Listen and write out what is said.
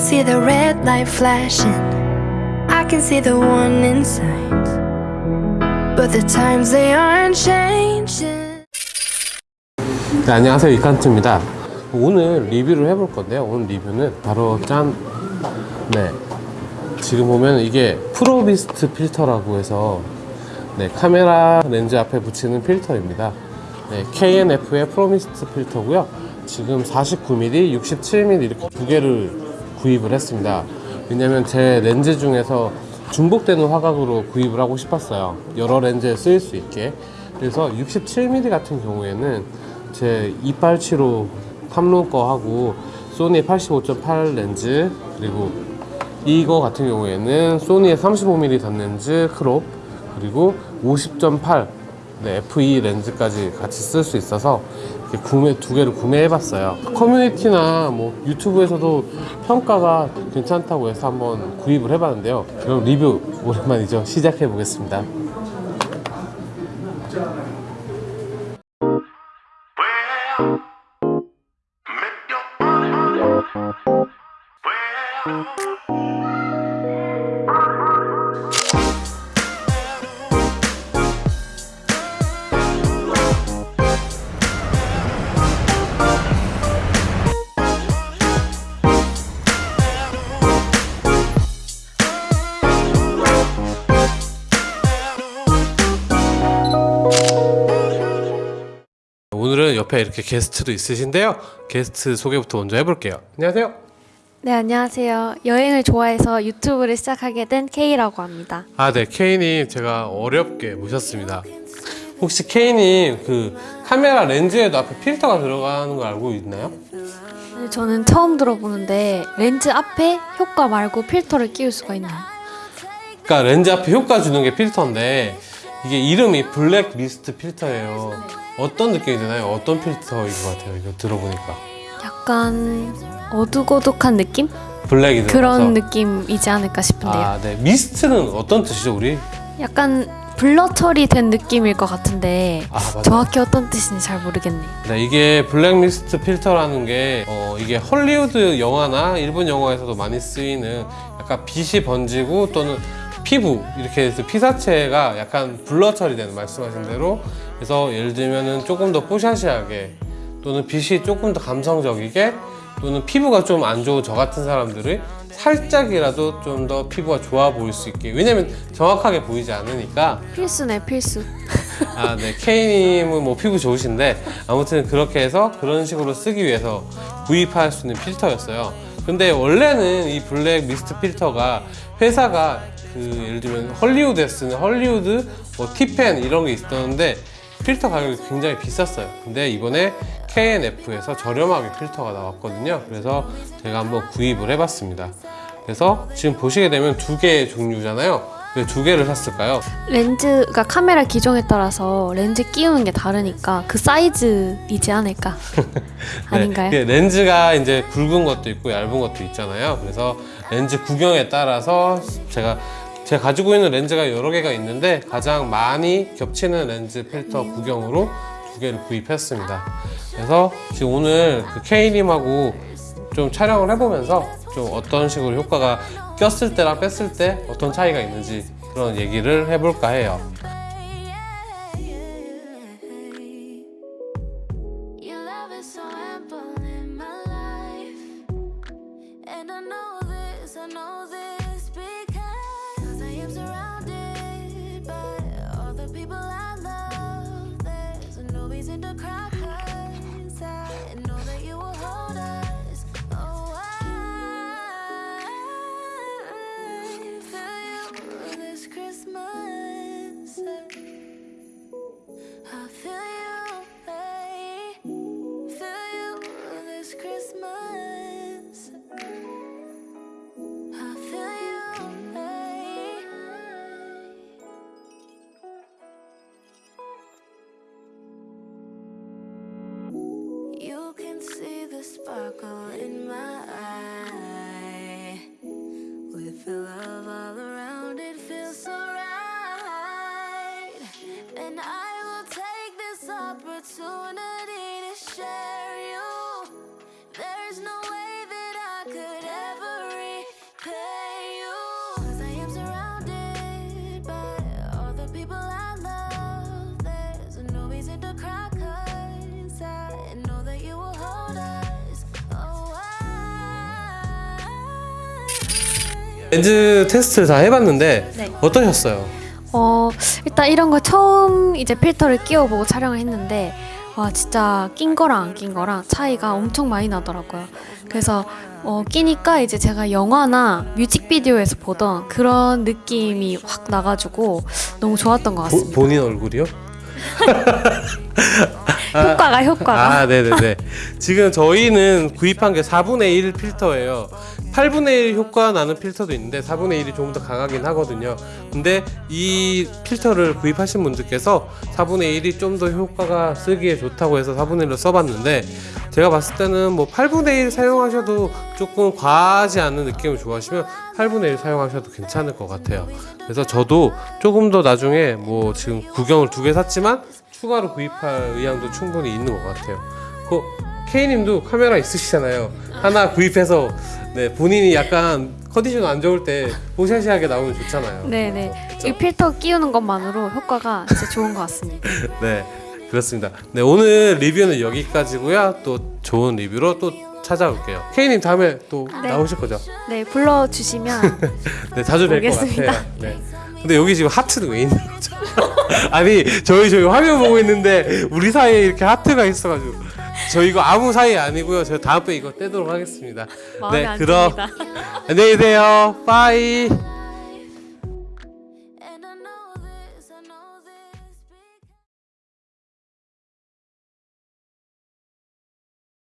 can see the red light flashing. I can see the one inside. But the times they aren't changing. 네, 안녕하세요 이칸트입니다 오늘 리뷰를 해볼 건데요 오늘 리뷰는 바로 짠 네. 지금 보면 이게 프로비스트 필터라고 해서 네, 카메라 렌즈 앞에 붙이는 필터입니다 네, KNF의 프로미스트 필터고요 지금 49mm, 67mm 이렇게 두 개를 구입을 했습니다. 왜냐면 제 렌즈 중에서 중복되는 화각으로 구입을 하고 싶었어요. 여러 렌즈에 쓰일 수 있게. 그래서 67mm 같은 경우에는 제 2875 탐론 거하고 소니 85.8 렌즈 그리고 이거 같은 경우에는 소니의 35mm 단렌즈 crop 그리고 50.8 네, F2 렌즈까지 같이 쓸 수 있어서 구매 두 개를 구매해봤어요. 커뮤니티나 뭐 유튜브에서도 평가가 괜찮다고 해서 한번 구입을 해봤는데요. 그럼 리뷰 오랜만이죠. 시작해 보겠습니다. 옆에 이렇게 게스트도 있으신데요. 게스트 소개부터 먼저 해볼게요. 안녕하세요. 네, 안녕하세요. 여행을 좋아해서 유튜브를 시작하게 된 K라고 합니다. 아, 네. K님 제가 어렵게 모셨습니다. 혹시 K님 그 카메라 렌즈에도 앞에 필터가 들어가는 거 알고 있나요? 네, 저는 처음 들어보는데 렌즈 앞에 효과 말고 필터를 끼울 수가 있나요? 그러니까 렌즈 앞에 효과 주는 게 필터인데 이게 이름이 black mist 필터예요. 어떤 느낌이 드나요? 어떤 필터인 것 같아요? 이거 들어보니까 약간 어둑어둑한 느낌? black이 들어가서 그런 느낌이지 않을까 싶은데요. 아, 네. mist는 어떤 뜻이죠, 우리? 약간 blur 처리된 느낌일 것 같은데 아. 정확히 어떤 뜻인지 잘 모르겠네요. 네, 이게 black mist 필터라는 게 어, 이게 헐리우드 영화나 일본 영화에서도 많이 쓰이는 약간 빛이 번지고 또는 피부 이렇게 해서 피사체가 약간 블러 처리되는 말씀하신 대로 그래서 예를 들면은 조금 더 뽀샤시하게 또는 빛이 조금 더 감성적이게 또는 피부가 좀 안 좋은 저 같은 사람들이 살짝이라도 좀 더 피부가 좋아 보일 수 있게 왜냐면 정확하게 보이지 않으니까 필수네, 필수. 아, 네. K님은 뭐 피부 좋으신데 아무튼 그렇게 해서 그런 식으로 쓰기 위해서 구입할 수 있는 필터였어요. 근데 원래는 이 black mist 필터가 회사가 그 예를 들면 헐리우드에 쓰는 헐리우드 뭐 Tiffen 이런 게 있었는데 필터 가격이 굉장히 비쌌어요. 근데 이번에 K&F에서 저렴하게 필터가 나왔거든요. 그래서 제가 한번 구입을 해봤습니다. 그래서 지금 보시게 되면 두 개의 종류잖아요. 왜 두 개를 샀을까요? 렌즈가 카메라 기종에 따라서 렌즈 끼우는 게 다르니까 그 사이즈이지 않을까? 아닌가요? 네, 렌즈가 이제 굵은 것도 있고 얇은 것도 있잖아요. 그래서 렌즈 구경에 따라서 제가 제가 가지고 있는 렌즈가 여러 개가 있는데 가장 많이 겹치는 렌즈 필터 구경으로 두 개를 구입했습니다. 그래서 지금 오늘 그 K님하고 좀 촬영을 해보면서 좀 어떤 식으로 효과가 꼈을 때랑 뺐을 때 어떤 차이가 있는지 그런 얘기를 해볼까 해요. 렌즈 테스트를 다 해봤는데 네. 어떠셨어요? 어 일단 이런 거 처음 이제 필터를 끼워보고 촬영을 했는데 와 진짜 낀 거랑 안 낀 거랑 차이가 엄청 많이 나더라고요. 그래서 어, 끼니까 이제 제가 영화나 뮤직비디오에서 보던 그런 느낌이 확 나가지고 너무 좋았던 것 보, 같습니다. 본인 얼굴이요? 효과가 효과가. 아, 네네네. 지금 저희는 구입한 게 4분의 1 필터예요. 8분의 1 효과 나는 필터도 있는데 4분의 1이 조금 더 강하긴 하거든요. 근데 이 필터를 구입하신 분들께서 4분의 1이 좀 더 효과가 쓰기에 좋다고 해서 4분의 1로 써봤는데 제가 봤을 때는 뭐 8분의 1 사용하셔도 조금 과하지 않은 느낌을 좋아하시면 8분의 1 사용하셔도 괜찮을 것 같아요. 그래서 저도 조금 더 나중에 뭐 지금 구경을 두 개 샀지만 추가로 구입할 의향도 충분히 있는 것 같아요. 그 K님도 카메라 있으시잖아요. 하나 구입해서 네 본인이 약간 컨디션 안 좋을 때 보샤시하게 나오면 좋잖아요. 네네. 그쵸? 이 필터 끼우는 것만으로 효과가 진짜 좋은 것 같습니다. 네 그렇습니다. 네 오늘 리뷰는 여기까지고요. 또 좋은 리뷰로 또 찾아올게요. K님 다음에 또 네. 나오실 거죠? 네 불러주시면 네 자주 뵐 것. 같아요. 네. 근데 여기 지금 하트는 왜 있는 거죠? 아니 저희 저희 화면 보고 있는데 우리 사이에 이렇게 하트가 있어가지고 저 이거 아무 사이 아니고요. 제가 다음에 이거 떼도록 하겠습니다. 네, 안 그럼. 안녕히 계세요. 빠이.